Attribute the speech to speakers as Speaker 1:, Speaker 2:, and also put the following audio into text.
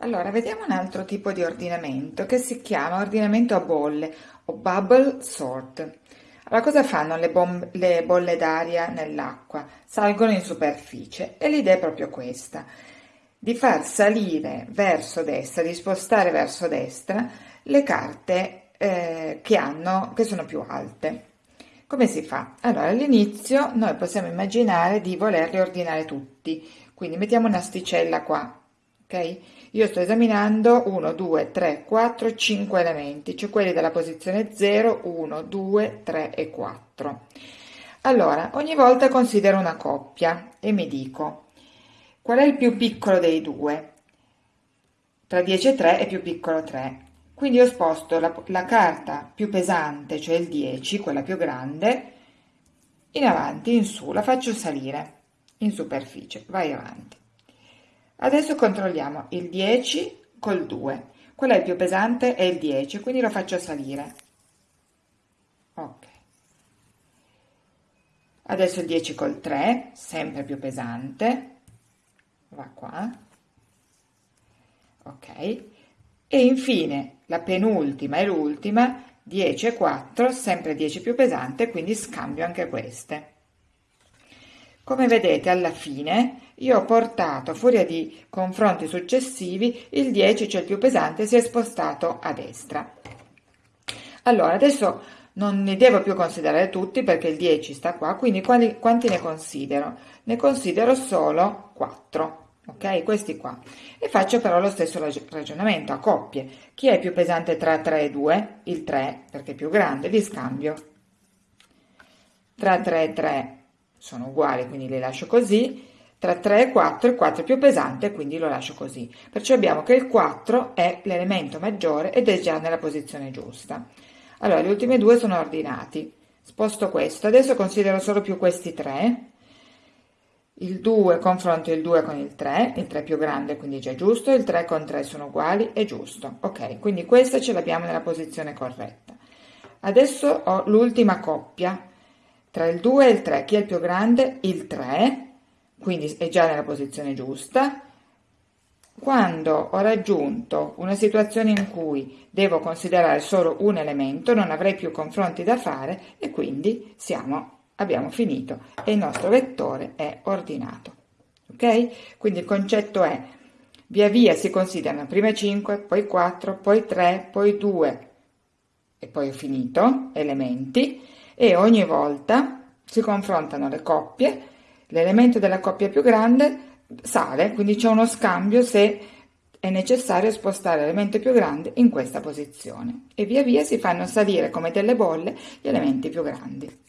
Speaker 1: Allora, vediamo un altro tipo di ordinamento che si chiama ordinamento a bolle o bubble sort. Allora, cosa fanno le, le bolle d'aria nell'acqua? Salgono in superficie e l'idea è proprio questa, di far salire verso destra, di spostare verso destra le carte eh, che, hanno, che sono più alte. Come si fa? Allora, all'inizio noi possiamo immaginare di volerli ordinare tutti, quindi mettiamo un'asticella qua, ok? Io sto esaminando 1, 2, 3, 4, 5 elementi, cioè quelli della posizione 0, 1, 2, 3 e 4. Allora, ogni volta considero una coppia e mi dico qual è il più piccolo dei due? Tra 10 e 3 è più piccolo 3. Quindi ho sposto la, la carta più pesante, cioè il 10, quella più grande, in avanti, in su, la faccio salire in superficie, vai avanti. Adesso controlliamo il 10 col 2. Quello è il più pesante è il 10, quindi lo faccio salire. Ok. Adesso il 10 col 3, sempre più pesante. Va qua. Ok. E infine la penultima e l'ultima, 10 e 4, sempre 10 più pesante, quindi scambio anche queste. Come vedete alla fine io ho portato, a furia di confronti successivi, il 10, cioè il più pesante, si è spostato a destra. Allora, adesso non ne devo più considerare tutti perché il 10 sta qua, quindi quali, quanti ne considero? Ne considero solo 4, ok? Questi qua. E faccio però lo stesso ragionamento a coppie. Chi è più pesante tra 3 e 2? Il 3, perché è più grande, li scambio. Tra 3 e 3 sono uguali, quindi li lascio così. Tra 3 e 4 il 4 è più pesante, quindi lo lascio così. Perciò abbiamo che il 4 è l'elemento maggiore ed è già nella posizione giusta. Allora, gli ultimi due sono ordinati. Sposto questo. Adesso considero solo più questi tre. Il 2 confronto il 2 con il 3, il 3 è più grande quindi già giusto, il 3 con 3 sono uguali, è giusto. Ok, quindi questa ce l'abbiamo nella posizione corretta. Adesso ho l'ultima coppia, tra il 2 e il 3, chi è il più grande? Il 3, quindi è già nella posizione giusta. Quando ho raggiunto una situazione in cui devo considerare solo un elemento, non avrei più confronti da fare e quindi siamo, abbiamo finito e il nostro vettore è ordinato. Ok? Quindi il concetto è via via si considerano prima 5, poi 4, poi 3, poi 2 e poi ho finito elementi e ogni volta si confrontano le coppie, l'elemento della coppia più grande sale, quindi c'è uno scambio se è necessario spostare l'elemento più grande in questa posizione e via via si fanno salire come delle bolle gli elementi più grandi.